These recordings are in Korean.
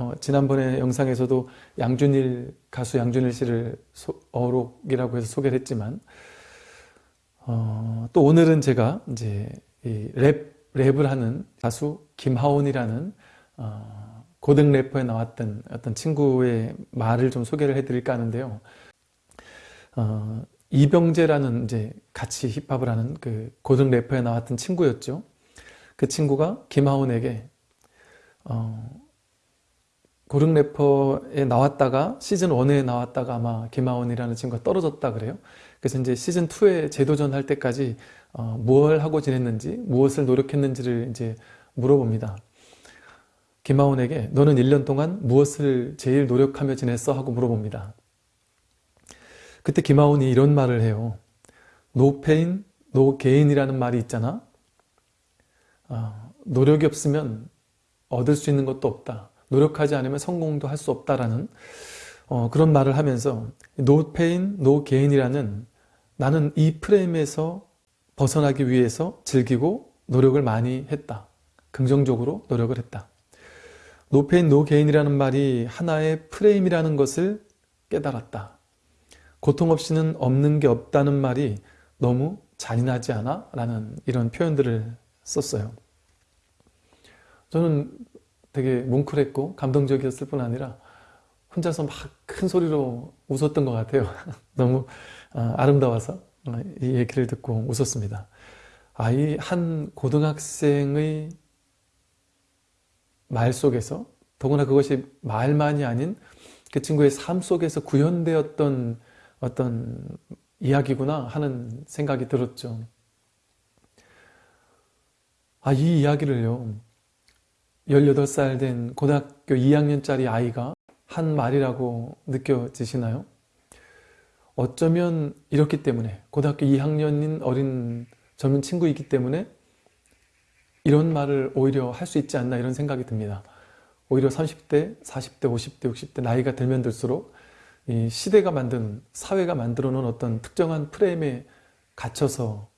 어, 지난번에 영상에서도 양준일 가수 양준일 씨를 소, 어록이라고 해서 소개를 했지만 어, 또 오늘은 제가 이제 랩 랩을 하는 가수 김하온이라는 어, 고등 래퍼에 나왔던 어떤 친구의 말을 좀 소개를 해드릴까 하는데요. 어, 이병재라는 이제 같이 힙합을 하는 그 고등 래퍼에 나왔던 친구였죠. 그 친구가 김하온에게 어, 고등 래퍼에 나왔다가 시즌 1에 나왔다가 아마 김하온이라는 친구가 떨어졌다 그래요. 그래서 이제 시즌 2에 재도전 할 때까지 어, 무엇을 하고 지냈는지 무엇을 노력했는지를 이제 물어봅니다. 김하온에게 너는 1년 동안 무엇을 제일 노력하며 지냈어? 하고 물어봅니다. 그때 김하온이 이런 말을 해요. no pain, no gain이라는 말이 있잖아. 어, 노력이 없으면 얻을 수 있는 것도 없다. 노력하지 않으면 성공도 할 수 없다라는 어, 그런 말을 하면서 no pain, no gain이라는 나는 이 프레임에서 벗어나기 위해서 즐기고 노력을 많이 했다. 긍정적으로 노력을 했다. no pain, no gain이라는 말이 하나의 프레임이라는 것을 깨달았다. 고통 없이는 없는 게 없다는 말이 너무 잔인하지 않아? 라는 이런 표현들을 썼어요. 저는 되게 뭉클했고 감동적이었을 뿐 아니라 혼자서 막 큰 소리로 웃었던 것 같아요. 너무 어, 아름다워서 어, 이 얘기를 듣고 웃었습니다. 아, 이 한 고등학생의 말 속에서 더구나 그것이 말만이 아닌 그 친구의 삶 속에서 구현되었던 어떤 이야기구나 하는 생각이 들었죠. 아, 이 이야기를요. 18살 된 고등학교 2학년짜리 아이가 한 말이라고 느껴지시나요? 어쩌면 이렇기 때문에 고등학교 2학년인 어린 젊은 친구이기 때문에 이런 말을 오히려 할 수 있지 않나 이런 생각이 듭니다. 오히려 30대, 40대, 50대, 60대 나이가 들면 들수록 이 시대가 만든 사회가 만들어 놓은 어떤 특정한 프레임에 갇혀서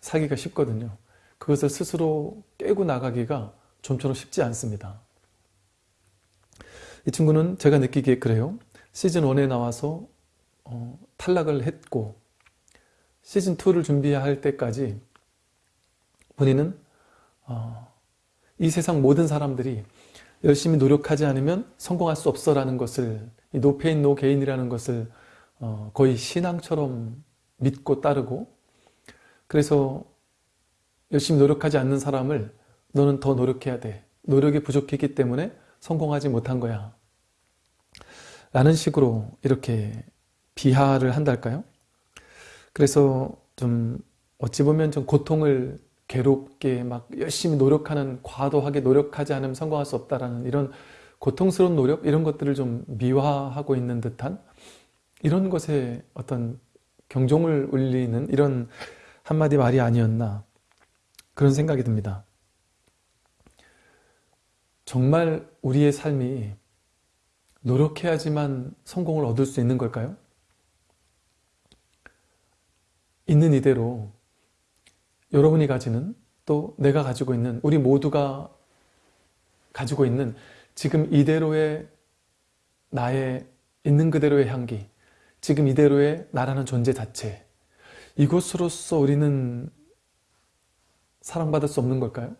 살기가 쉽거든요. 그것을 스스로 깨고 나가기가 좀처럼 쉽지 않습니다. 이 친구는 제가 느끼기에 그래요. 시즌1에 나와서 어, 탈락을 했고 시즌2를 준비할 때까지 본인은 어, 이 세상 모든 사람들이 열심히 노력하지 않으면 성공할 수 없어 라는 것을 이 no pain no gain이라는 것을 어, 거의 신앙처럼 믿고 따르고 그래서 열심히 노력하지 않는 사람을 너는 더 노력해야 돼. 노력이 부족했기 때문에 성공하지 못한 거야. 라는 식으로 이렇게 비하를 한달까요? 그래서 좀 어찌 보면 좀 고통을 괴롭게 막 열심히 노력하는 과도하게 노력하지 않으면 성공할 수 없다라는 이런 고통스러운 노력 이런 것들을 좀 미화하고 있는 듯한 이런 것에 어떤 경종을 울리는 이런 한마디 말이 아니었나 그런 생각이 듭니다. 정말 우리의 삶이 노력해야지만 성공을 얻을 수 있는 걸까요? 있는 이대로 여러분이 가지는 또 내가 가지고 있는 우리 모두가 가지고 있는 지금 이대로의 나의 있는 그대로의 향기 지금 이대로의 나라는 존재 자체 이것으로서 우리는 사랑받을 수 없는 걸까요?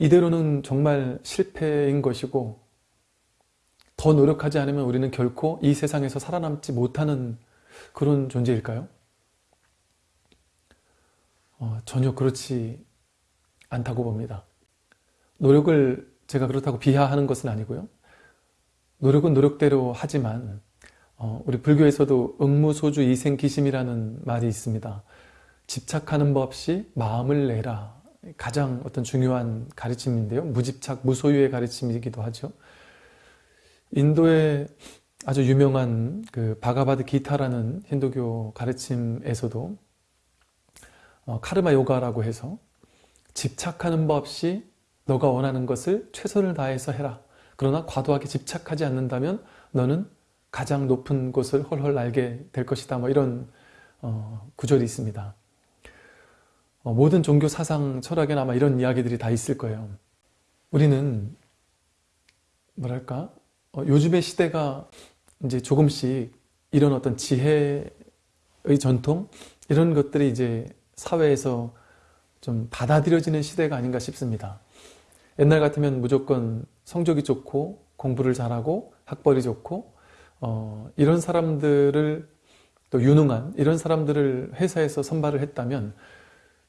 이대로는 정말 실패인 것이고 더 노력하지 않으면 우리는 결코 이 세상에서 살아남지 못하는 그런 존재일까요? 어, 전혀 그렇지 않다고 봅니다. 노력을 제가 그렇다고 비하하는 것은 아니고요. 노력은 노력대로 하지만 어, 우리 불교에서도 응무소주 이생기심이라는 말이 있습니다. 집착하는 법 없이 마음을 내라. 가장 어떤 중요한 가르침인데요. 무집착, 무소유의 가르침이기도 하죠. 인도의 아주 유명한 그 바가바드 기타라는 힌두교 가르침에서도 어, 카르마 요가라고 해서 집착하는 법 없이 너가 원하는 것을 최선을 다해서 해라. 그러나 과도하게 집착하지 않는다면 너는 가장 높은 곳을 헐헐 날게 될 것이다. 뭐 이런 어, 구절이 있습니다. 어, 모든 종교 사상 철학에는 아마 이런 이야기들이 다 있을 거예요. 우리는 뭐랄까 어, 요즘의 시대가 이제 조금씩 이런 어떤 지혜의 전통 이런 것들이 이제 사회에서 좀 받아들여지는 시대가 아닌가 싶습니다. 옛날 같으면 무조건 성적이 좋고 공부를 잘하고 학벌이 좋고 어, 이런 사람들을 또 유능한 이런 사람들을 회사에서 선발을 했다면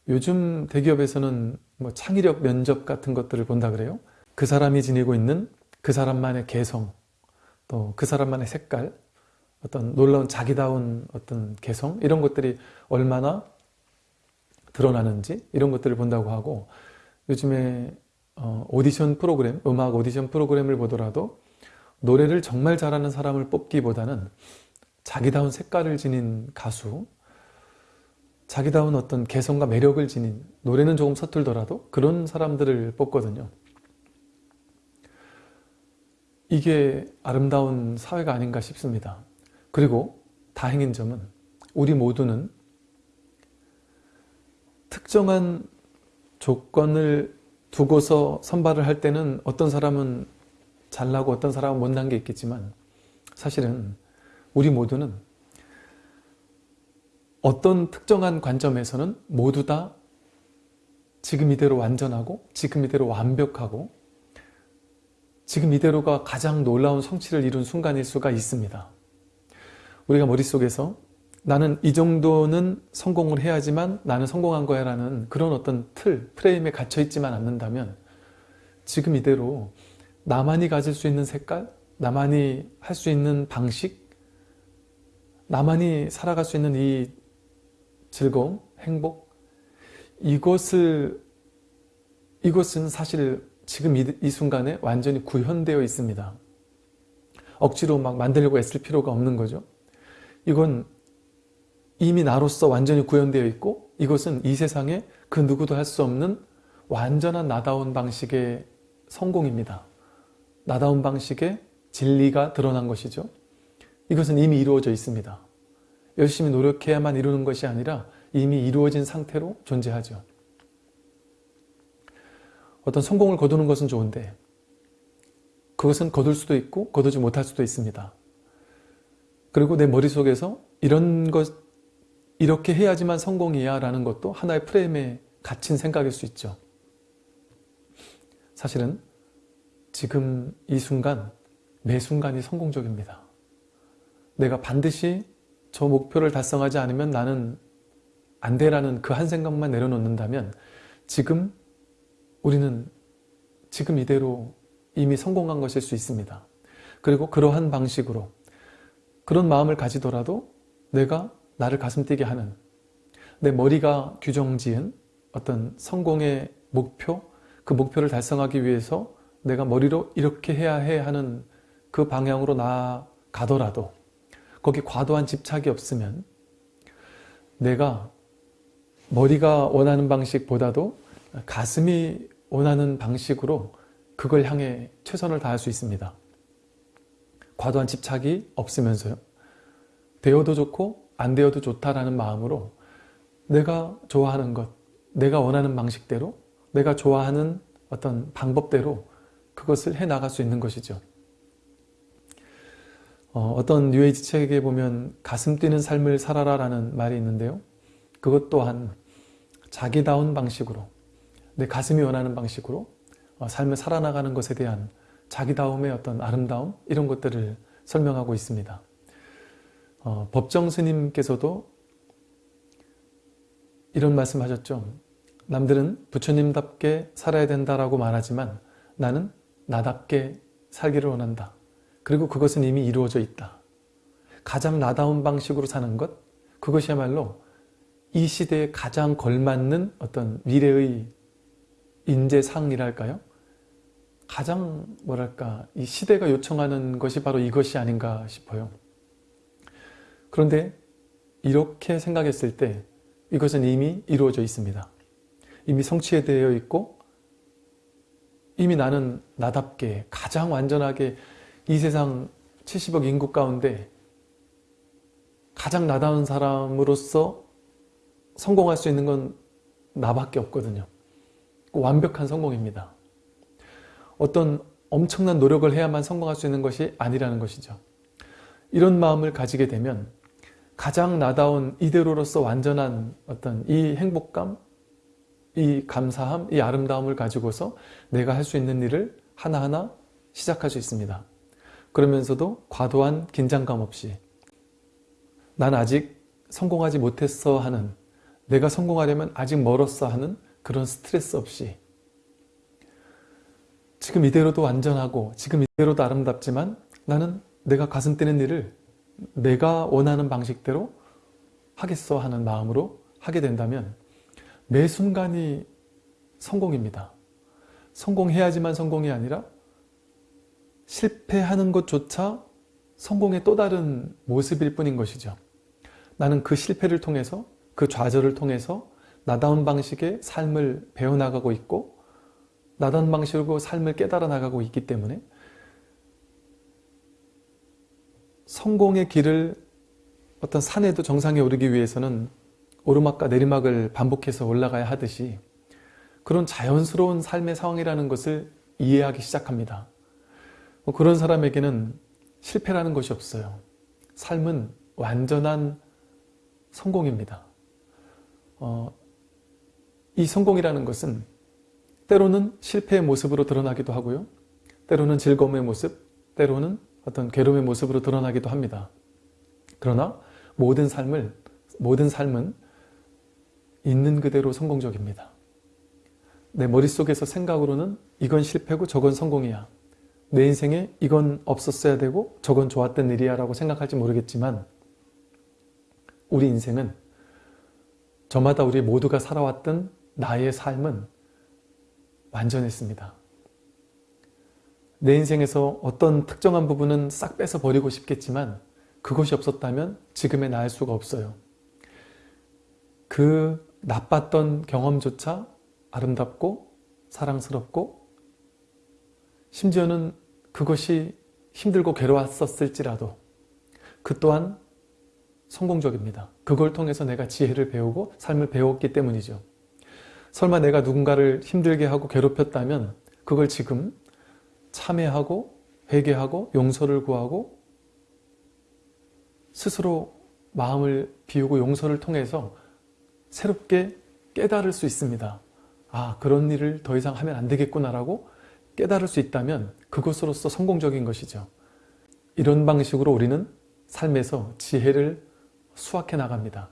요즘 대기업에서는 뭐 창의력 면접 같은 것들을 본다 그래요. 그 사람이 지니고 있는 그 사람만의 개성, 또 그 사람만의 색깔, 어떤 놀라운 자기다운 어떤 개성 이런 것들이 얼마나 드러나는지 이런 것들을 본다고 하고 요즘에 어, 오디션 프로그램, 음악 오디션 프로그램을 보더라도 노래를 정말 잘하는 사람을 뽑기보다는 자기다운 색깔을 지닌 가수, 자기다운 어떤 개성과 매력을 지닌 노래는 조금 서툴더라도 그런 사람들을 뽑거든요. 이게 아름다운 사회가 아닌가 싶습니다. 그리고 다행인 점은 우리 모두는 특정한 조건을 두고서 선발을 할 때는 어떤 사람은 잘나고 어떤 사람은 못난 게 있겠지만 사실은 우리 모두는 어떤 특정한 관점에서는 모두 다 지금 이대로 완전하고 지금 이대로 완벽하고 지금 이대로가 가장 놀라운 성취를 이룬 순간일 수가 있습니다. 우리가 머릿속에서 나는 이 정도는 성공을 해야지만 나는 성공한 거야 라는 그런 어떤 틀, 프레임에 갇혀 있지만 않는다면 지금 이대로 나만이 가질 수 있는 색깔, 나만이 할 수 있는 방식, 나만이 살아갈 수 있는 이 즐거움, 행복 이것을 이것은 사실 지금 이, 이 순간에 완전히 구현되어 있습니다. 억지로 막 만들려고 애쓸 필요가 없는 거죠. 이건 이미 나로서 완전히 구현되어 있고 이것은 이 세상에 그 누구도 할 수 없는 완전한 나다운 방식의 성공입니다. 나다운 방식의 진리가 드러난 것이죠. 이것은 이미 이루어져 있습니다. 열심히 노력해야만 이루는 것이 아니라 이미 이루어진 상태로 존재하죠. 어떤 성공을 거두는 것은 좋은데 그것은 거둘 수도 있고 거두지 못할 수도 있습니다. 그리고 내 머릿속에서 이런 것 이렇게 해야지만 성공이야 라는 것도 하나의 프레임에 갇힌 생각일 수 있죠. 사실은 지금 이 순간 매 순간이 성공적입니다. 내가 반드시 저 목표를 달성하지 않으면 나는 안 돼라는 그 한 생각만 내려놓는다면 지금 우리는 지금 이대로 이미 성공한 것일 수 있습니다. 그리고 그러한 방식으로 그런 마음을 가지더라도 내가 나를 가슴 뛰게 하는 내 머리가 규정지은 어떤 성공의 목표 그 목표를 달성하기 위해서 내가 머리로 이렇게 해야 해 하는 그 방향으로 나아가더라도 거기 과도한 집착이 없으면 내가 머리가 원하는 방식보다도 가슴이 원하는 방식으로 그걸 향해 최선을 다할 수 있습니다. 과도한 집착이 없으면서요. 되어도 좋고 안 되어도 좋다라는 마음으로 내가 좋아하는 것, 내가 원하는 방식대로, 내가 좋아하는 어떤 방법대로 그것을 해나갈 수 있는 것이죠. 어, 떤 뉴에이지 책에 보면 가슴 뛰는 삶을 살아라 라는 말이 있는데요. 그것 또한 자기다운 방식으로 내 가슴이 원하는 방식으로 어, 삶을 살아나가는 것에 대한 자기다움의 어떤 아름다움 이런 것들을 설명하고 있습니다. 어, 법정 스님께서도 이런 말씀 하셨죠. 남들은 부처님답게 살아야 된다라고 말하지만 나는 나답게 살기를 원한다. 그리고 그것은 이미 이루어져 있다. 가장 나다운 방식으로 사는 것, 그것이야말로 이 시대에 가장 걸맞는 어떤 미래의 인재상이랄까요? 가장 뭐랄까 이 시대가 요청하는 것이 바로 이것이 아닌가 싶어요. 그런데 이렇게 생각했을 때 이것은 이미 이루어져 있습니다. 이미 성취되어 있고 이미 나는 나답게 가장 완전하게 이 세상 70억 인구 가운데 가장 나다운 사람으로서 성공할 수 있는 건 나밖에 없거든요. 완벽한 성공입니다. 어떤 엄청난 노력을 해야만 성공할 수 있는 것이 아니라는 것이죠. 이런 마음을 가지게 되면 가장 나다운 이대로로서 완전한 어떤 이 행복감, 이 감사함, 이 아름다움을 가지고서 내가 할 수 있는 일을 하나하나 시작할 수 있습니다. 그러면서도 과도한 긴장감 없이 난 아직 성공하지 못했어 하는 내가 성공하려면 아직 멀었어 하는 그런 스트레스 없이 지금 이대로도 완전하고 지금 이대로도 아름답지만 나는 내가 가슴 뛰는 일을 내가 원하는 방식대로 하겠어 하는 마음으로 하게 된다면 매 순간이 성공입니다. 성공해야지만 성공이 아니라 실패하는 것조차 성공의 또 다른 모습일 뿐인 것이죠. 나는 그 실패를 통해서 그 좌절을 통해서 나다운 방식의 삶을 배워나가고 있고 나다운 방식으로 삶을 깨달아 나가고 있기 때문에 성공의 길을 어떤 산에도 정상에 오르기 위해서는 오르막과 내리막을 반복해서 올라가야 하듯이 그런 자연스러운 삶의 상황이라는 것을 이해하기 시작합니다. 뭐 그런 사람에게는 실패라는 것이 없어요. 삶은 완전한 성공입니다. 어, 이 성공이라는 것은 때로는 실패의 모습으로 드러나기도 하고요. 때로는 즐거움의 모습, 때로는 어떤 괴로움의 모습으로 드러나기도 합니다. 그러나 모든 삶을 모든 삶은 있는 그대로 성공적입니다. 내 머릿속에서 생각으로는 이건 실패고 저건 성공이야. 내 인생에 이건 없었어야 되고 저건 좋았던 일이야 라고 생각할지 모르겠지만 우리 인생은 저마다 우리 모두가 살아왔던 나의 삶은 완전했습니다. 내 인생에서 어떤 특정한 부분은 싹 뺏어 버리고 싶겠지만 그것이 없었다면 지금의 나일 수가 없어요. 그 나빴던 경험조차 아름답고 사랑스럽고 심지어는 그것이 힘들고 괴로웠었을지라도 그 또한 성공적입니다. 그걸 통해서 내가 지혜를 배우고 삶을 배웠기 때문이죠. 설마 내가 누군가를 힘들게 하고 괴롭혔다면 그걸 지금 참회하고 회개하고 용서를 구하고 스스로 마음을 비우고 용서를 통해서 새롭게 깨달을 수 있습니다. 아 그런 일을 더 이상 하면 안 되겠구나라고 깨달을 수 있다면 그것으로서 성공적인 것이죠. 이런 방식으로 우리는 삶에서 지혜를 수확해 나갑니다.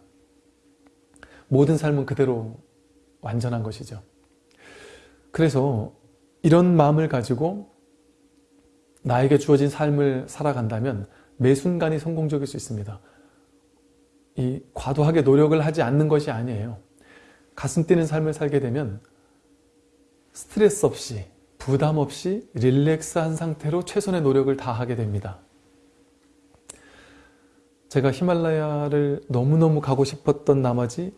모든 삶은 그대로 완전한 것이죠. 그래서 이런 마음을 가지고 나에게 주어진 삶을 살아간다면 매 순간이 성공적일 수 있습니다. 이 과도하게 노력을 하지 않는 것이 아니에요. 가슴 뛰는 삶을 살게 되면 스트레스 없이 부담 없이 릴렉스한 상태로 최선의 노력을 다하게 됩니다. 제가 히말라야를 너무너무 가고 싶었던 나머지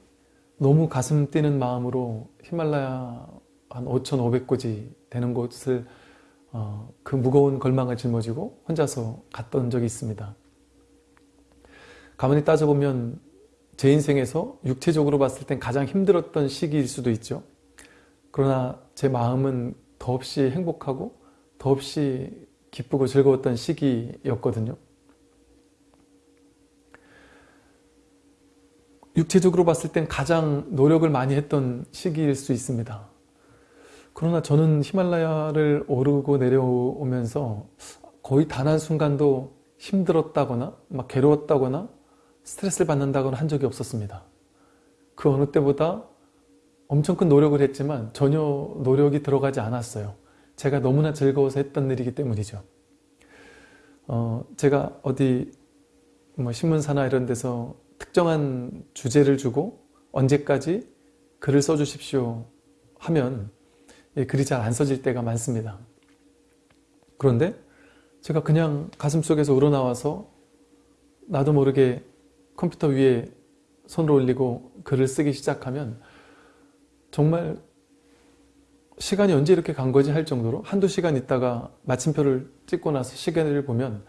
너무 가슴 뛰는 마음으로 히말라야 한 5,500고지 되는 곳을 어, 그 무거운 걸망을 짊어지고 혼자서 갔던 적이 있습니다. 가만히 따져보면 제 인생에서 육체적으로 봤을 땐 가장 힘들었던 시기일 수도 있죠. 그러나 제 마음은 더없이 행복하고 더없이 기쁘고 즐거웠던 시기였거든요. 육체적으로 봤을 땐 가장 노력을 많이 했던 시기일 수 있습니다. 그러나 저는 히말라야를 오르고 내려오면서 거의 단 한 순간도 힘들었다거나 막 괴로웠다거나 스트레스를 받는다거나 한 적이 없었습니다. 그 어느 때보다 엄청 큰 노력을 했지만 전혀 노력이 들어가지 않았어요. 제가 너무나 즐거워서 했던 일이기 때문이죠. 어, 제가 어디 뭐 신문사나 이런 데서 특정한 주제를 주고 언제까지 글을 써주십시오 하면 글이 잘 안 써질 때가 많습니다. 그런데 제가 그냥 가슴속에서 우러나와서 나도 모르게 컴퓨터 위에 손을 올리고 글을 쓰기 시작하면 정말 시간이 언제 이렇게 간 거지 할 정도로 한두 시간 있다가 마침표를 찍고 나서 시간을 보면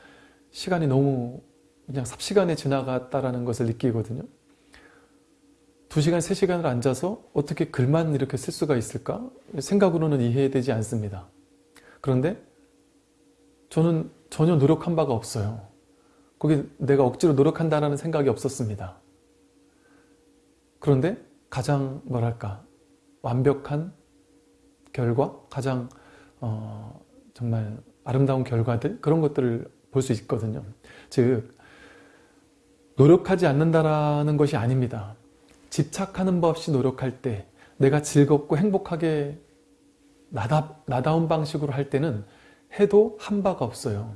시간이 너무 그냥 삽시간에 지나갔다라는 것을 느끼거든요. 2시간, 3시간을 앉아서 어떻게 글만 이렇게 쓸 수가 있을까? 생각으로는 이해되지 않습니다. 그런데 저는 전혀 노력한 바가 없어요. 거기 내가 억지로 노력한다는 생각이 없었습니다. 그런데 가장 뭐랄까 완벽한 결과, 가장 어, 정말 아름다운 결과들 그런 것들을 볼 수 있거든요. 즉 노력하지 않는다라는 것이 아닙니다. 집착하는 법 없이 노력할 때 내가 즐겁고 행복하게 나다, 나다운 방식으로 할 때는 해도 한 바가 없어요.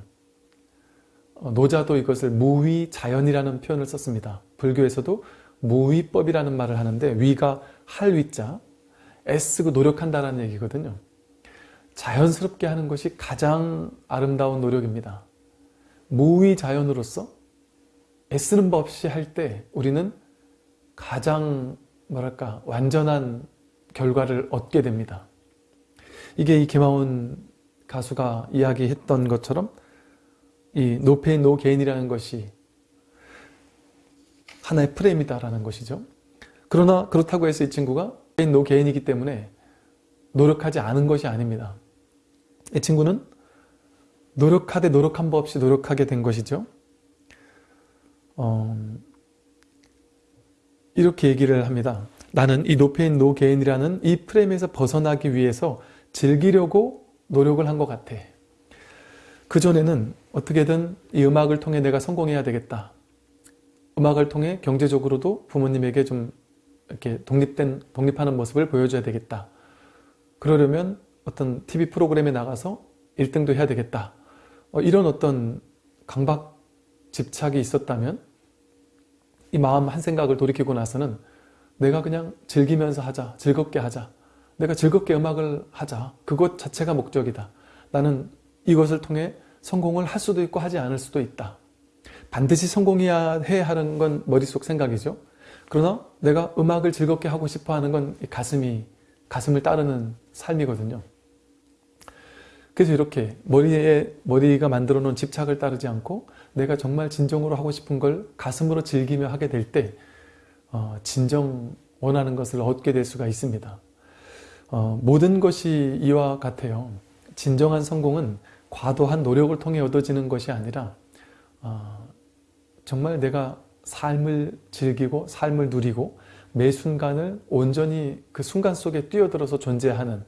어, 노자도 이것을 무위자연이라는 표현을 썼습니다. 불교에서도 무위법이라는 말을 하는데 위가 할 위자, 애쓰고 노력한다는 얘기거든요. 자연스럽게 하는 것이 가장 아름다운 노력입니다. 무위자연으로서 애쓰는 법 없이 할 때 우리는 가장 뭐랄까 완전한 결과를 얻게 됩니다. 이게 이 김하온 가수가 이야기했던 것처럼 이 no pain no gain이라는 것이 하나의 프레임이다라는 것이죠. 그러나 그렇다고 해서 이 친구가 no gain이기 때문에 노력하지 않은 것이 아닙니다. 이 친구는 노력하되 노력한 법 없이 노력하게 된 것이죠. 어, 이렇게 얘기를 합니다. 나는 이 no pain no gain이라는 이 프레임에서 벗어나기 위해서 즐기려고 노력을 한 것 같아. 그전에는 어떻게든 이 음악을 통해 내가 성공해야 되겠다. 음악을 통해 경제적으로도 부모님에게 좀 이렇게 독립된, 독립하는 모습을 보여줘야 되겠다. 그러려면 어떤 TV 프로그램에 나가서 1등도 해야 되겠다. 어, 이런 어떤 강박 집착이 있었다면 이 마음 한 생각을 돌이키고 나서는 내가 그냥 즐기면서 하자. 즐겁게 하자. 내가 즐겁게 음악을 하자. 그것 자체가 목적이다. 나는 이것을 통해 성공을 할 수도 있고 하지 않을 수도 있다. 반드시 성공해야 해 하는 건 머릿속 생각이죠. 그러나 내가 음악을 즐겁게 하고 싶어 하는 건 가슴이, 가슴을 따르는 삶이거든요. 그래서 이렇게 머리에, 머리가 만들어 놓은 집착을 따르지 않고 내가 정말 진정으로 하고 싶은 걸 가슴으로 즐기며 하게 될 때, 어, 진정 원하는 것을 얻게 될 수가 있습니다. 어, 모든 것이 이와 같아요. 진정한 성공은 과도한 노력을 통해 얻어지는 것이 아니라 어, 정말 내가 삶을 즐기고 삶을 누리고 매 순간을 온전히 그 순간 속에 뛰어들어서 존재하는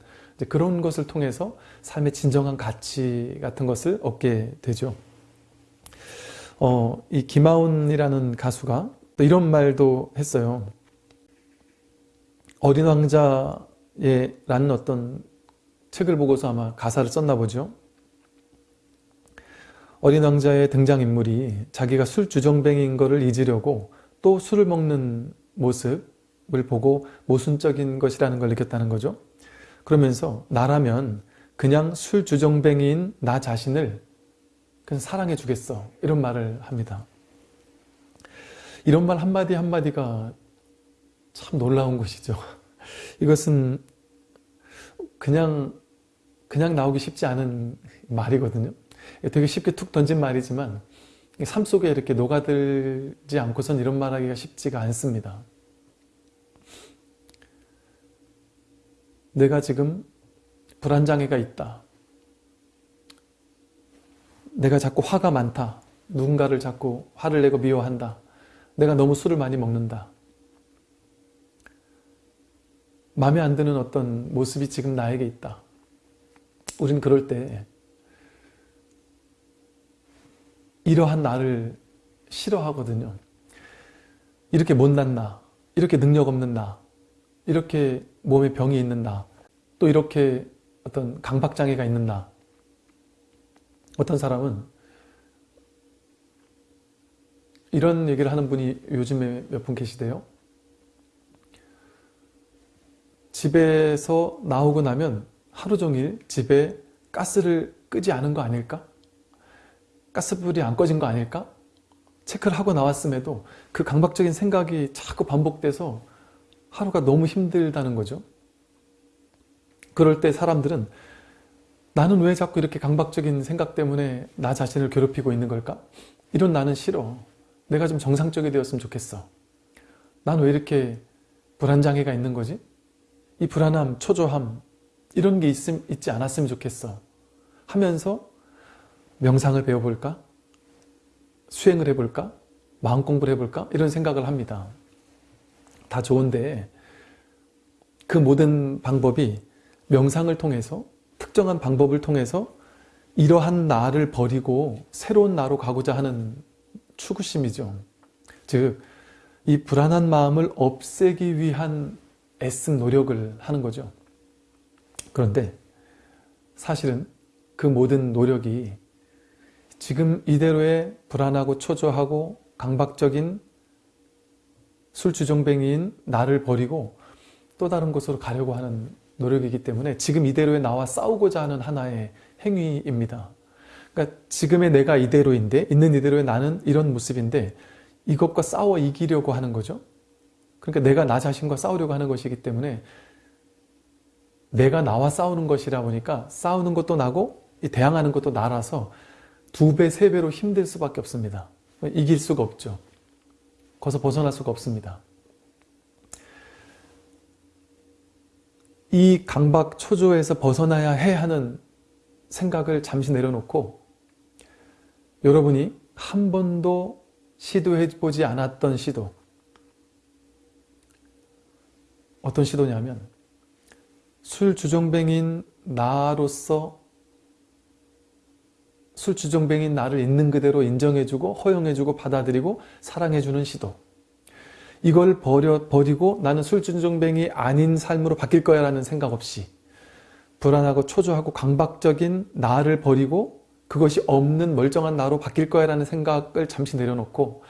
그런 것을 통해서 삶의 진정한 가치 같은 것을 얻게 되죠. 어, 이 김하온이라는 가수가 또 이런 말도 했어요. 어린 왕자라는 어떤 책을 보고서 아마 가사를 썼나 보죠. 어린 왕자의 등장인물이 자기가 술 주정뱅인 것을 잊으려고 또 술을 먹는 모습을 보고 모순적인 것이라는 걸 느꼈다는 거죠. 그러면서 나라면 그냥 술 주정뱅이인 나 자신을 그냥 사랑해 주겠어 이런 말을 합니다. 이런 말 한마디 한마디가 참 놀라운 것이죠. 이것은 그냥 그냥 나오기 쉽지 않은 말이거든요. 되게 쉽게 툭 던진 말이지만 삶 속에 이렇게 녹아들지 않고선 이런 말하기가 쉽지가 않습니다. 내가 지금 불안장애가 있다. 내가 자꾸 화가 많다. 누군가를 자꾸 화를 내고 미워한다. 내가 너무 술을 많이 먹는다. 마음에 안 드는 어떤 모습이 지금 나에게 있다. 우린 그럴 때 이러한 나를 싫어하거든요. 이렇게 못난 나, 이렇게 능력 없는 나, 이렇게 몸에 병이 있는 나, 또 이렇게 어떤 강박장애가 있는 나. 어떤 사람은 이런 얘기를 하는 분이 요즘에 몇 분 계시대요. 집에서 나오고 나면 하루 종일 집에 가스를 끄지 않은 거 아닐까? 가스불이 안 꺼진 거 아닐까? 체크를 하고 나왔음에도 그 강박적인 생각이 자꾸 반복돼서 하루가 너무 힘들다는 거죠. 그럴 때 사람들은 나는 왜 자꾸 이렇게 강박적인 생각 때문에 나 자신을 괴롭히고 있는 걸까? 이런 나는 싫어. 내가 좀 정상적이 되었으면 좋겠어. 난 왜 이렇게 불안장애가 있는 거지? 이 불안함, 초조함 이런 게 있, 있지 않았으면 좋겠어. 하면서 명상을 배워볼까? 수행을 해볼까? 마음 공부를 해볼까? 이런 생각을 합니다. 다 좋은데 그 모든 방법이 명상을 통해서 특정한 방법을 통해서 이러한 나를 버리고 새로운 나로 가고자 하는 추구심이죠. 즉, 이 불안한 마음을 없애기 위한 애쓴 노력을 하는 거죠. 그런데 사실은 그 모든 노력이 지금 이대로의 불안하고 초조하고 강박적인 술주정뱅이인 나를 버리고 또 다른 곳으로 가려고 하는 노력이기 때문에 지금 이대로의 나와 싸우고자 하는 하나의 행위입니다. 그러니까 지금의 내가 이대로인데 있는 이대로의 나는 이런 모습인데 이것과 싸워 이기려고 하는 거죠. 그러니까 내가 나 자신과 싸우려고 하는 것이기 때문에 내가 나와 싸우는 것이라 보니까 싸우는 것도 나고 대항하는 것도 나라서 두 배, 세 배로 힘들 수밖에 없습니다. 이길 수가 없죠. 거기서 벗어날 수가 없습니다. 이 강박 초조에서 벗어나야 해 하는 생각을 잠시 내려놓고 여러분이 한 번도 시도해보지 않았던 시도 어떤 시도냐면 술 주정뱅인 나로서 술주정뱅인 나를 있는 그대로 인정해주고 허용해주고 받아들이고 사랑해주는 시도 이걸 버려, 버리고 나는 술주정뱅이 아닌 삶으로 바뀔 거야 라는 생각 없이 불안하고 초조하고 강박적인 나를 버리고 그것이 없는 멀쩡한 나로 바뀔 거야 라는 생각을 잠시 내려놓고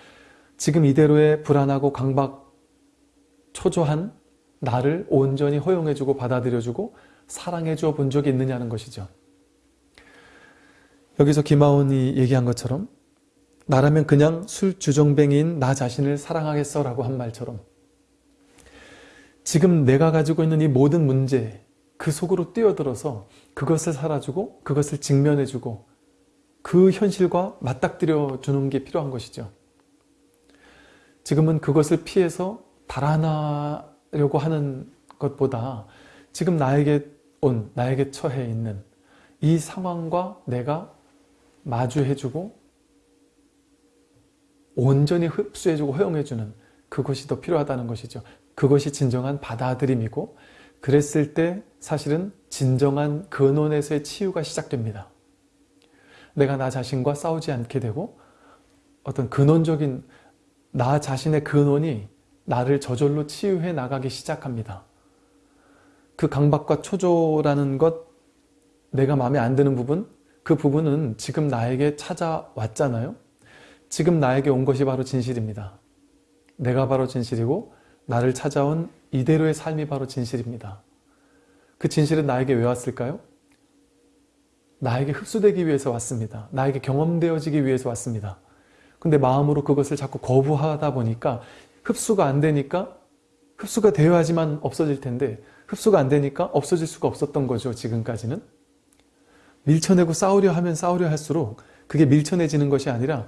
지금 이대로의 불안하고 강박 초조한 나를 온전히 허용해주고 받아들여주고 사랑해줘 본 적이 있느냐는 것이죠. 여기서 김하온이 얘기한 것처럼 나라면 그냥 술 주정뱅이인 나 자신을 사랑하겠어 라고 한 말처럼 지금 내가 가지고 있는 이 모든 문제 그 속으로 뛰어들어서 그것을 살아주고 그것을 직면해주고 그 현실과 맞닥뜨려 주는 게 필요한 것이죠. 지금은 그것을 피해서 달아나려고 하는 것보다 지금 나에게 온, 나에게 처해 있는 이 상황과 내가 마주해주고 온전히 흡수해주고 허용해주는 그것이 더 필요하다는 것이죠. 그것이 진정한 받아들임이고 그랬을 때 사실은 진정한 근원에서의 치유가 시작됩니다. 내가 나 자신과 싸우지 않게 되고 어떤 근원적인 나 자신의 근원이 나를 저절로 치유해 나가기 시작합니다. 그 강박과 초조라는 것, 내가 마음에 안 드는 부분, 그 부분은 지금 나에게 찾아왔잖아요. 지금 나에게 온 것이 바로 진실입니다. 내가 바로 진실이고 나를 찾아온 이대로의 삶이 바로 진실입니다. 그 진실은 나에게 왜 왔을까요? 나에게 흡수되기 위해서 왔습니다. 나에게 경험되어지기 위해서 왔습니다. 근데 마음으로 그것을 자꾸 거부하다 보니까 흡수가 안 되니까 흡수가 되어야지만 없어질 텐데 흡수가 안 되니까 없어질 수가 없었던 거죠. 지금까지는. 밀쳐내고 싸우려 하면 싸우려 할수록 그게 밀쳐내지는 것이 아니라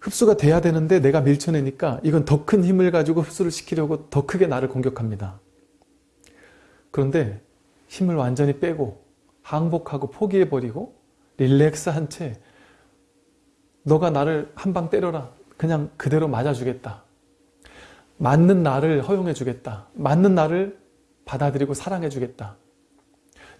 흡수가 돼야 되는데 내가 밀쳐내니까 이건 더 큰 힘을 가지고 흡수를 시키려고 더 크게 나를 공격합니다. 그런데 힘을 완전히 빼고 항복하고 포기해버리고 릴렉스한 채 너가 나를 한 방 때려라. 그냥 그대로 맞아주겠다. 맞는 나를 허용해주겠다. 맞는 나를 받아들이고 사랑해주겠다.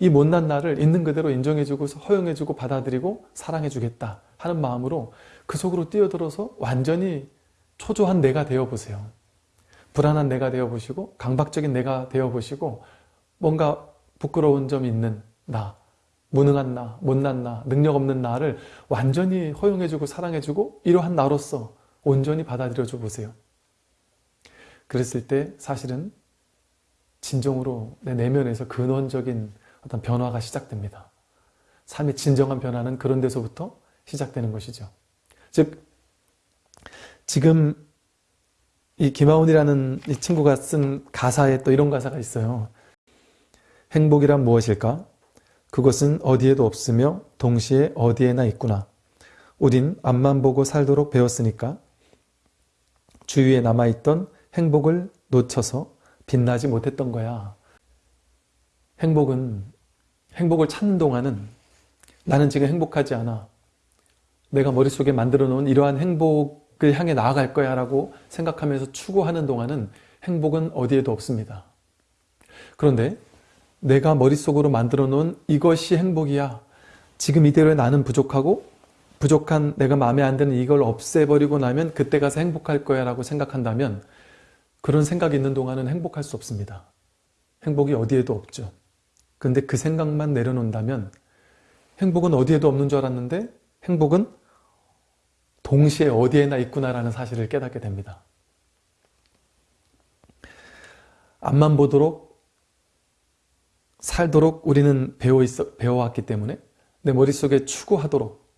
이 못난 나를 있는 그대로 인정해주고 허용해주고 받아들이고 사랑해주겠다 하는 마음으로 그 속으로 뛰어들어서 완전히 초조한 내가 되어보세요. 불안한 내가 되어보시고 강박적인 내가 되어보시고 뭔가 부끄러운 점이 있는 나, 무능한 나, 못난 나, 능력 없는 나를 완전히 허용해주고 사랑해주고 이러한 나로서 온전히 받아들여줘 보세요. 그랬을 때 사실은 진정으로 내 내면에서 근원적인 어떤 변화가 시작됩니다. 삶의 진정한 변화는 그런 데서부터 시작되는 것이죠. 즉 지금 이 김하온이라는 이 친구가 쓴 가사에 또 이런 가사가 있어요. 행복이란 무엇일까? 그것은 어디에도 없으며 동시에 어디에나 있구나. 우린 앞만 보고 살도록 배웠으니까 주위에 남아있던 행복을 놓쳐서 빛나지 못했던 거야. 행복은 행복을 찾는 동안은 나는 지금 행복하지 않아. 내가 머릿속에 만들어 놓은 이러한 행복을 향해 나아갈 거야 라고 생각하면서 추구하는 동안은 행복은 어디에도 없습니다. 그런데 내가 머릿속으로 만들어 놓은 이것이 행복이야. 지금 이대로의 나는 부족하고 부족한 내가 마음에 안 드는 이걸 없애버리고 나면 그때 가서 행복할 거야 라고 생각한다면 그런 생각이 있는 동안은 행복할 수 없습니다. 행복이 어디에도 없죠. 그런데 그 생각만 내려놓는다면 행복은 어디에도 없는 줄 알았는데 행복은 동시에 어디에나 있구나라는 사실을 깨닫게 됩니다. 앞만 보도록 살도록 우리는 배워 있어, 배워왔기 때문에 내 머릿속에 추구하도록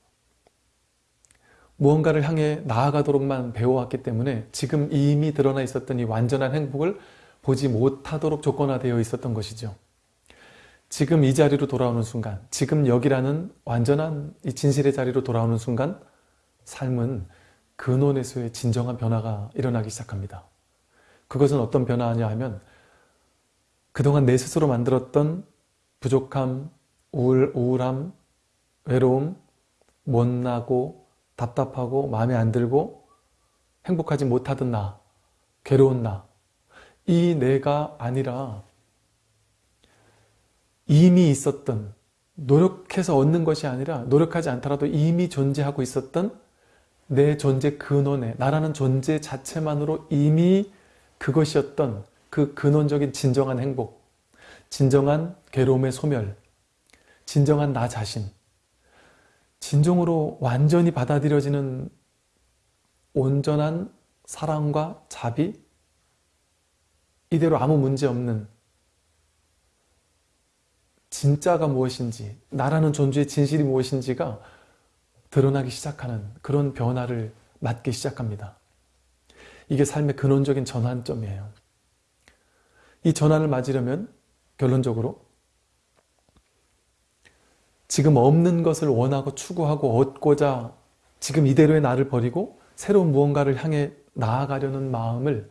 무언가를 향해 나아가도록만 배워왔기 때문에 지금 이미 드러나 있었던 이 완전한 행복을 보지 못하도록 조건화되어 있었던 것이죠. 지금 이 자리로 돌아오는 순간, 지금 여기라는 완전한 이 진실의 자리로 돌아오는 순간 삶은 근원에서의 진정한 변화가 일어나기 시작합니다. 그것은 어떤 변화냐 하면 그동안 내 스스로 만들었던 부족함, 우울, 우울함, 외로움, 못나고 답답하고 마음에 안 들고 행복하지 못하던 나, 괴로운 나, 이 내가 아니라 이미 있었던 노력해서 얻는 것이 아니라 노력하지 않더라도 이미 존재하고 있었던 내 존재 근원에 나라는 존재 자체만으로 이미 그것이었던 그 근원적인 진정한 행복, 진정한 괴로움의 소멸, 진정한 나 자신, 진정으로 완전히 받아들여지는 온전한 사랑과 자비, 이대로 아무 문제 없는 진짜가 무엇인지, 나라는 존재의 진실이 무엇인지가 드러나기 시작하는 그런 변화를 맞기 시작합니다. 이게 삶의 근원적인 전환점이에요. 이 전환을 맞으려면 결론적으로 지금 없는 것을 원하고 추구하고 얻고자 지금 이대로의 나를 버리고 새로운 무언가를 향해 나아가려는 마음을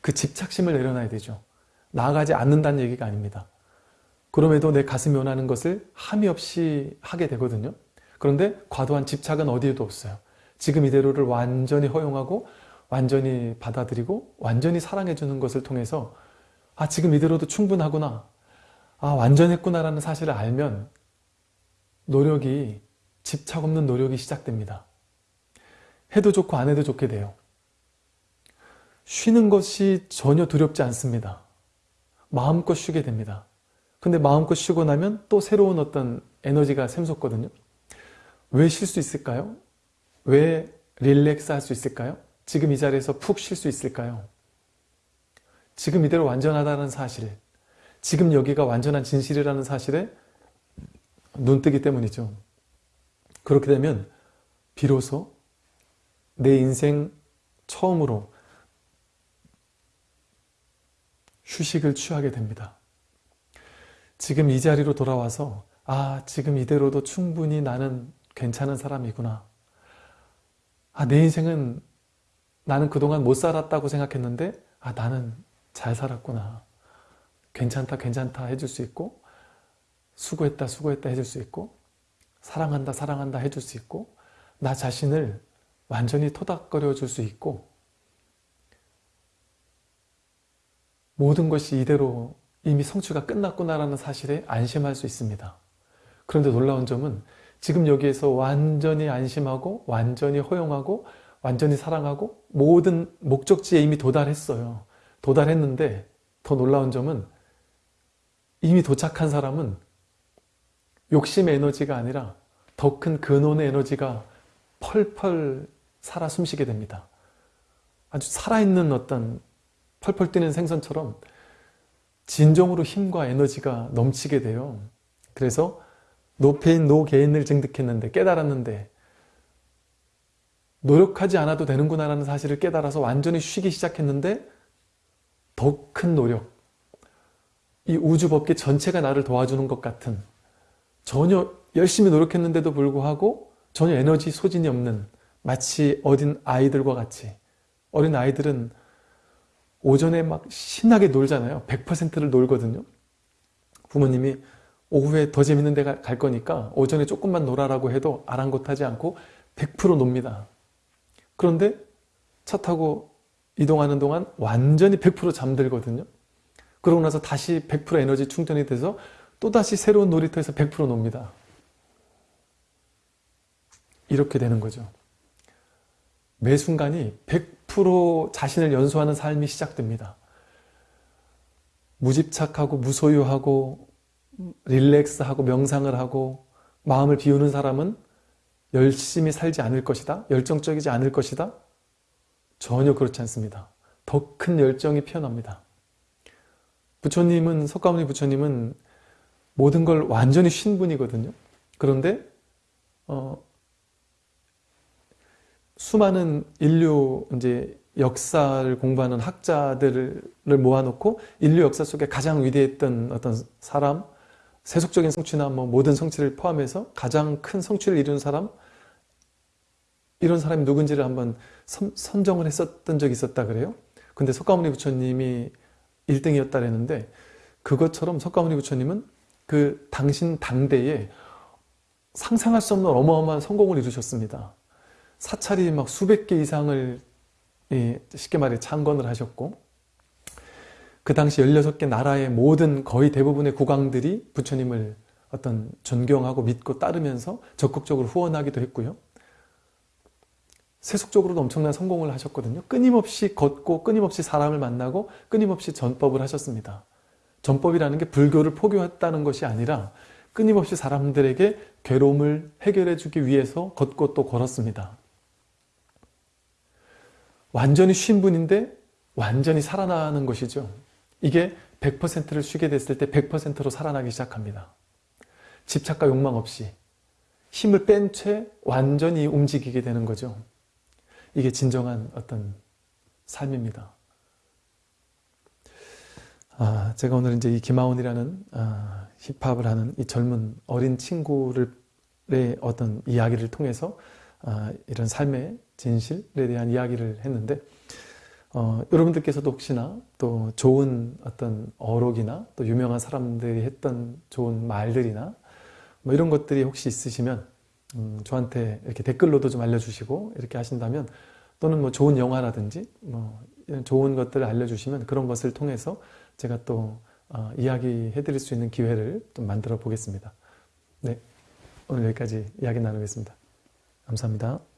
그 집착심을 내려놔야 되죠. 나아가지 않는다는 얘기가 아닙니다. 그럼에도 내 가슴이 원하는 것을 함이 없이 하게 되거든요. 그런데 과도한 집착은 어디에도 없어요. 지금 이대로를 완전히 허용하고 완전히 받아들이고 완전히 사랑해주는 것을 통해서 아 지금 이대로도 충분하구나 아 완전했구나 라는 사실을 알면 노력이 집착 없는 노력이 시작됩니다. 해도 좋고 안 해도 좋게 돼요. 쉬는 것이 전혀 두렵지 않습니다. 마음껏 쉬게 됩니다. 근데 마음껏 쉬고 나면 또 새로운 어떤 에너지가 샘솟거든요. 왜 쉴 수 있을까요? 왜 릴렉스 할 수 있을까요? 지금 이 자리에서 푹 쉴 수 있을까요? 지금 이대로 완전하다는 사실, 지금 여기가 완전한 진실이라는 사실에 눈뜨기 때문이죠. 그렇게 되면 비로소 내 인생 처음으로 휴식을 취하게 됩니다. 지금 이 자리로 돌아와서 아 지금 이대로도 충분히 나는 괜찮은 사람이구나. 아 내 인생은 나는 그동안 못 살았다고 생각했는데 아 나는 잘 살았구나. 괜찮다 괜찮다 해줄 수 있고 수고했다 수고했다 해줄 수 있고 사랑한다 사랑한다 해줄 수 있고 나 자신을 완전히 토닥거려 줄 수 있고 모든 것이 이대로 이미 성취가 끝났구나라는 사실에 안심할 수 있습니다. 그런데 놀라운 점은 지금 여기에서 완전히 안심하고 완전히 허용하고 완전히 사랑하고 모든 목적지에 이미 도달했어요. 도달했는데 더 놀라운 점은 이미 도착한 사람은 욕심의 에너지가 아니라 더 큰 근원의 에너지가 펄펄 살아 숨쉬게 됩니다. 아주 살아있는 어떤 펄펄 뛰는 생선처럼 진정으로 힘과 에너지가 넘치게 돼요. 그래서 no pain no gain을 증득했는데 깨달았는데 노력하지 않아도 되는구나 라는 사실을 깨달아서 완전히 쉬기 시작했는데 더 큰 노력 이 우주법계 전체가 나를 도와주는 것 같은 전혀 열심히 노력했는데도 불구하고 전혀 에너지 소진이 없는 마치 어린 아이들과 같이 어린 아이들은 오전에 막 신나게 놀잖아요. 100%를 놀거든요. 부모님이 오후에 더 재밌는 데 갈 거니까 오전에 조금만 놀아라고 해도 아랑곳하지 않고 100% 놉니다. 그런데 차 타고 이동하는 동안 완전히 100% 잠들거든요. 그러고 나서 다시 100% 에너지 충전이 돼서 또다시 새로운 놀이터에서 100% 놉니다. 이렇게 되는 거죠. 매 순간이 100% 자신을 연소하는 삶이 시작됩니다. 무집착하고 무소유하고 릴렉스하고 명상을 하고 마음을 비우는 사람은 열심히 살지 않을 것이다. 열정적이지 않을 것이다. 전혀 그렇지 않습니다. 더 큰 열정이 피어납니다. 부처님은 석가모니 부처님은 모든 걸 완전히 쉰 분이거든요. 그런데 어, 수많은 인류 이제 역사를 공부하는 학자들을 모아놓고 인류 역사 속에 가장 위대했던 어떤 사람, 세속적인 성취나 뭐 모든 성취를 포함해서 가장 큰 성취를 이룬 사람, 이런 사람이 누군지를 한번 선, 정을 했었던 적이 있었다 그래요. 근데 석가모니 부처님이 1등이었다 그랬는데 그것처럼 석가모니 부처님은 그 당신 당대에 상상할 수 없는 어마어마한 성공을 이루셨습니다. 사찰이 막 수백 개 이상을 쉽게 말해 창건을 하셨고 그 당시 16개 나라의 모든 거의 대부분의 국왕들이 부처님을 어떤 존경하고 믿고 따르면서 적극적으로 후원하기도 했고요. 세속적으로도 엄청난 성공을 하셨거든요. 끊임없이 걷고 끊임없이 사람을 만나고 끊임없이 전법을 하셨습니다. 전법이라는 게 불교를 포교했다는 것이 아니라 끊임없이 사람들에게 괴로움을 해결해 주기 위해서 걷고 또 걸었습니다. 완전히 쉰 분인데 완전히 살아나는 것이죠. 이게 100%를 쉬게 됐을 때 100%로 살아나기 시작합니다. 집착과 욕망 없이 힘을 뺀 채 완전히 움직이게 되는 거죠. 이게 진정한 어떤 삶입니다. 아, 제가 오늘 이제 이 김하온이라는 아, 힙합을 하는 이 젊은 어린 친구의 어떤 이야기를 통해서 아, 이런 삶의 진실에 대한 이야기를 했는데 어, 여러분들께서도 혹시나 또 좋은 어떤 어록이나 또 유명한 사람들이 했던 좋은 말들이나 뭐 이런 것들이 혹시 있으시면 음, 저한테 이렇게 댓글로도 좀 알려주시고 이렇게 하신다면 또는 뭐 좋은 영화라든지 뭐 좋은 것들을 알려주시면 그런 것을 통해서 제가 또 어, 이야기해 드릴 수 있는 기회를 좀 만들어 보겠습니다. 네, 오늘 여기까지 이야기 나누겠습니다. 감사합니다.